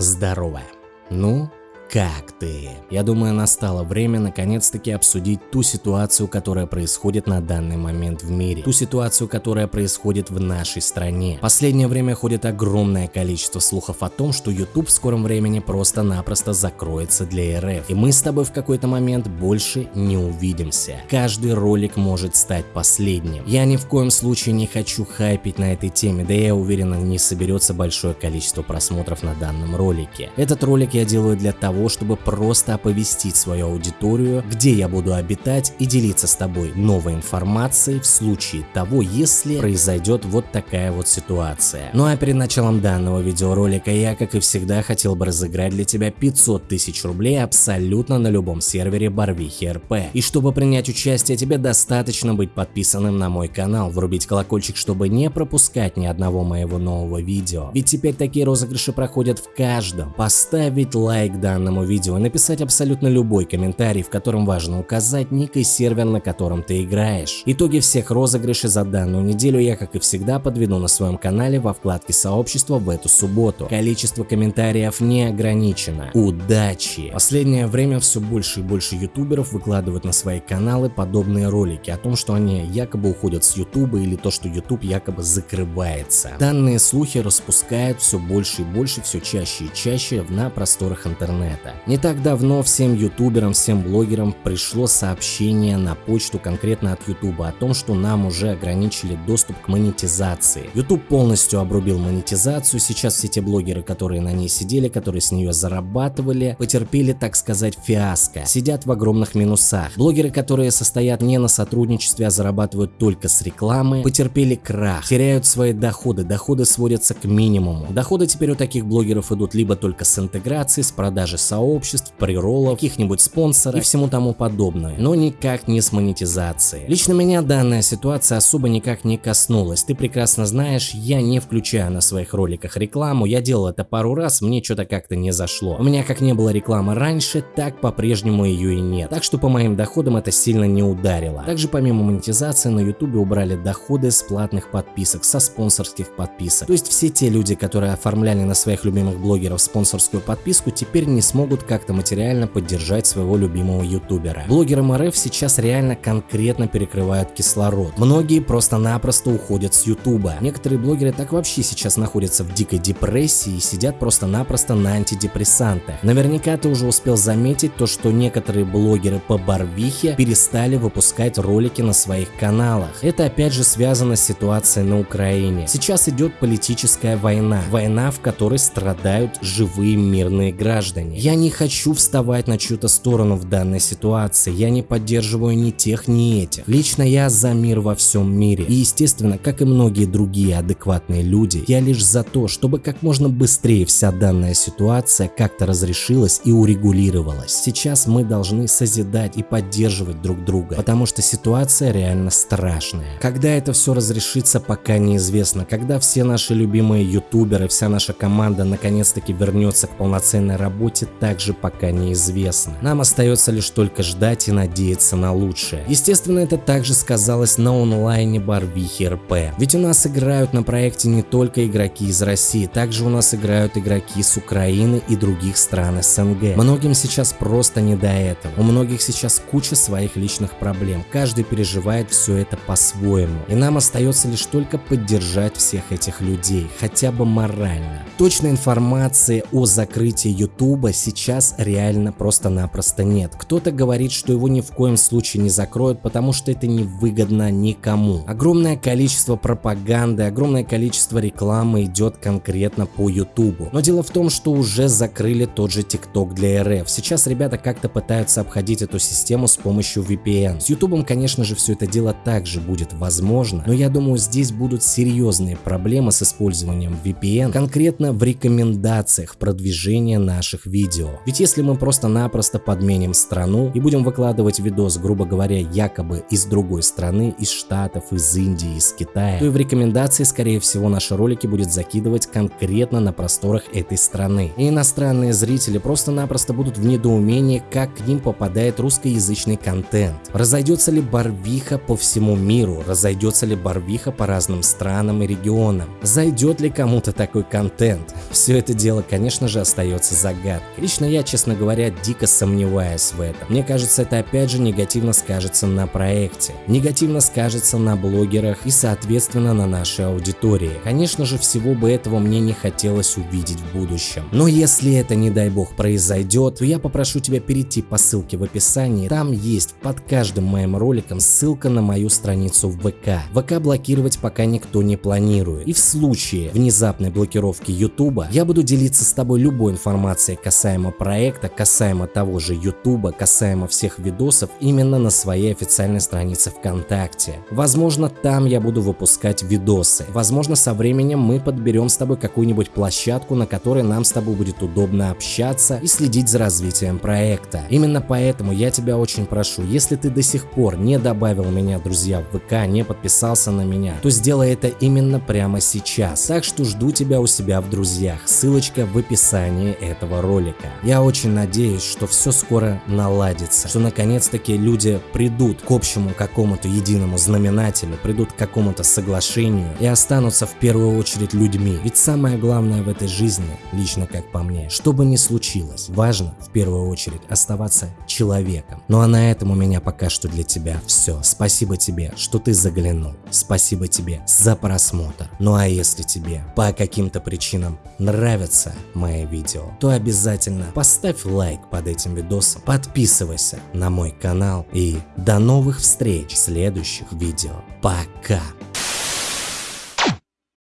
здорово. Ну, как ты? Я думаю, настало время наконец-таки обсудить ту ситуацию, которая происходит на данный момент в мире. Ту ситуацию, которая происходит в нашей стране. Последнее время ходит огромное количество слухов о том, что YouTube в скором времени просто-напросто закроется для РФ. И мы с тобой в какой-то момент больше не увидимся. Каждый ролик может стать последним. Я ни в коем случае не хочу хайпить на этой теме, да я уверен, не соберется большое количество просмотров на данном ролике. Этот ролик я делаю для того, того, чтобы просто оповестить свою аудиторию, где я буду обитать и делиться с тобой новой информацией в случае того, если произойдет вот такая вот ситуация. Ну а перед началом данного видеоролика я, как и всегда, хотел бы разыграть для тебя 500 тысяч рублей абсолютно на любом сервере Барвихи РП. И чтобы принять участие, тебе достаточно быть подписанным на мой канал, врубить колокольчик, чтобы не пропускать ни одного моего нового видео. Ведь теперь такие розыгрыши проходят в каждом. Поставить лайк данному данному видео и написать абсолютно любой комментарий, в котором важно указать ник и сервер, на котором ты играешь. Итоги всех розыгрышей за данную неделю я, как и всегда, подведу на своем канале во вкладке сообщества в эту субботу. Количество комментариев не ограничено. Удачи! Последнее время все больше и больше ютуберов выкладывают на свои каналы подобные ролики о том, что они якобы уходят с ютуба или то, что ютуб якобы закрывается. Данные слухи распускают все больше и больше, все чаще и чаще на просторах интернета интернета. Не так давно всем ютуберам, всем блогерам пришло сообщение на почту конкретно от ютуба о том, что нам уже ограничили доступ к монетизации. YouTube полностью обрубил монетизацию, сейчас все те блогеры, которые на ней сидели, которые с нее зарабатывали, потерпели, так сказать, фиаско, сидят в огромных минусах. Блогеры, которые состоят не на сотрудничестве, а зарабатывают только с рекламы, потерпели крах, теряют свои доходы, доходы сводятся к минимуму. Доходы теперь у таких блогеров идут либо только с интеграции, с продажи сообществ, приролов, каких-нибудь спонсоров и всему тому подобное, но никак не с монетизацией. Лично меня данная ситуация особо никак не коснулась. Ты прекрасно знаешь, я не включаю на своих роликах рекламу, я делал это пару раз, мне что-то как-то не зашло. У меня как не было рекламы раньше, так по-прежнему ее и нет. Так что по моим доходам это сильно не ударило. Также помимо монетизации на YouTube убрали доходы с платных подписок, со спонсорских подписок. То есть все те люди, которые оформляли на своих любимых блогеров спонсорскую подписку, теперь не смогут как-то материально поддержать своего любимого ютубера. Блогерам РФ сейчас реально конкретно перекрывают кислород. Многие просто-напросто уходят с ютуба. Некоторые блогеры так вообще сейчас находятся в дикой депрессии и сидят просто-напросто на антидепрессантах. Наверняка ты уже успел заметить то, что некоторые блогеры по Барвихе перестали выпускать ролики на своих каналах. Это опять же связано с ситуацией на Украине. Сейчас идет политическая война. Война, в которой страдают живые мирные граждане. Я не хочу вставать на чью-то сторону в данной ситуации, я не поддерживаю ни тех, ни этих. Лично я за мир во всем мире. И естественно, как и многие другие адекватные люди, я лишь за то, чтобы как можно быстрее вся данная ситуация как-то разрешилась и урегулировалась. Сейчас мы должны созидать и поддерживать друг друга, потому что ситуация реально страшная. Когда это все разрешится, пока неизвестно. Когда все наши любимые ютуберы, вся наша команда наконец-таки вернется к полноценной работе, также пока неизвестно. Нам остается лишь только ждать и надеяться на лучшее. Естественно, это также сказалось на онлайне Барвихи РП. Ведь у нас играют на проекте не только игроки из России, также у нас играют игроки с Украины и других стран СНГ. Многим сейчас просто не до этого. У многих сейчас куча своих личных проблем. Каждый переживает все это по-своему. И нам остается лишь только поддержать всех этих людей, хотя бы морально. Точной информации о закрытии Ютуба сейчас реально просто-напросто нет. Кто-то говорит, что его ни в коем случае не закроют, потому что это не выгодно никому. Огромное количество пропаганды, огромное количество рекламы идет конкретно по YouTube. Но дело в том, что уже закрыли тот же TikTok для РФ. Сейчас ребята как-то пытаются обходить эту систему с помощью VPN. С YouTube, конечно же, все это дело также будет возможно, но я думаю, здесь будут серьезные проблемы с использованием VPN, конкретно в рекомендациях продвижения наших видео видео. Ведь если мы просто-напросто подменим страну и будем выкладывать видос, грубо говоря, якобы из другой страны, из Штатов, из Индии, из Китая, то и в рекомендации, скорее всего, наши ролики будет закидывать конкретно на просторах этой страны. И иностранные зрители просто-напросто будут в недоумении, как к ним попадает русскоязычный контент. Разойдется ли барвиха по всему миру? Разойдется ли барвиха по разным странам и регионам? Зайдет ли кому-то такой контент? все это дело, конечно же, остается загадкой. Лично я, честно говоря, дико сомневаюсь в этом. Мне кажется, это опять же негативно скажется на проекте, негативно скажется на блогерах и, соответственно, на нашей аудитории. Конечно же, всего бы этого мне не хотелось увидеть в будущем. Но если это, не дай бог, произойдет, то я попрошу тебя перейти по ссылке в описании. Там есть под каждым моим роликом ссылка на мою страницу в ВК. ВК блокировать пока никто не планирует. И в случае внезапной блокировки YouTube я буду делиться с тобой любой информацией касаемо проекта, касаемо того же YouTube, касаемо всех видосов именно на своей официальной странице ВКонтакте. Возможно, там я буду выпускать видосы. Возможно, со временем мы подберем с тобой какую-нибудь площадку, на которой нам с тобой будет удобно общаться и следить за развитием проекта. Именно поэтому я тебя очень прошу, если ты до сих пор не добавил меня, друзья, в ВК, не подписался на меня, то сделай это именно прямо сейчас. Так что жду тебя у себя в друзьях. Ссылочка в описании этого ролика. Я очень надеюсь, что все скоро наладится, что наконец-таки люди придут к общему какому-то единому знаменателю, придут к какому-то соглашению и останутся в первую очередь людьми. Ведь самое главное в этой жизни, лично как по мне, что бы ни случилось, важно в первую очередь оставаться человеком. Ну а на этом у меня пока что для тебя все. Спасибо тебе, что ты заглянул. Спасибо тебе за просмотр. Ну а если тебе по каким-то причинам нравятся мои видео, то обязательно поставь лайк под этим видосом, подписывайся на мой канал и до новых встреч в следующих видео. Пока!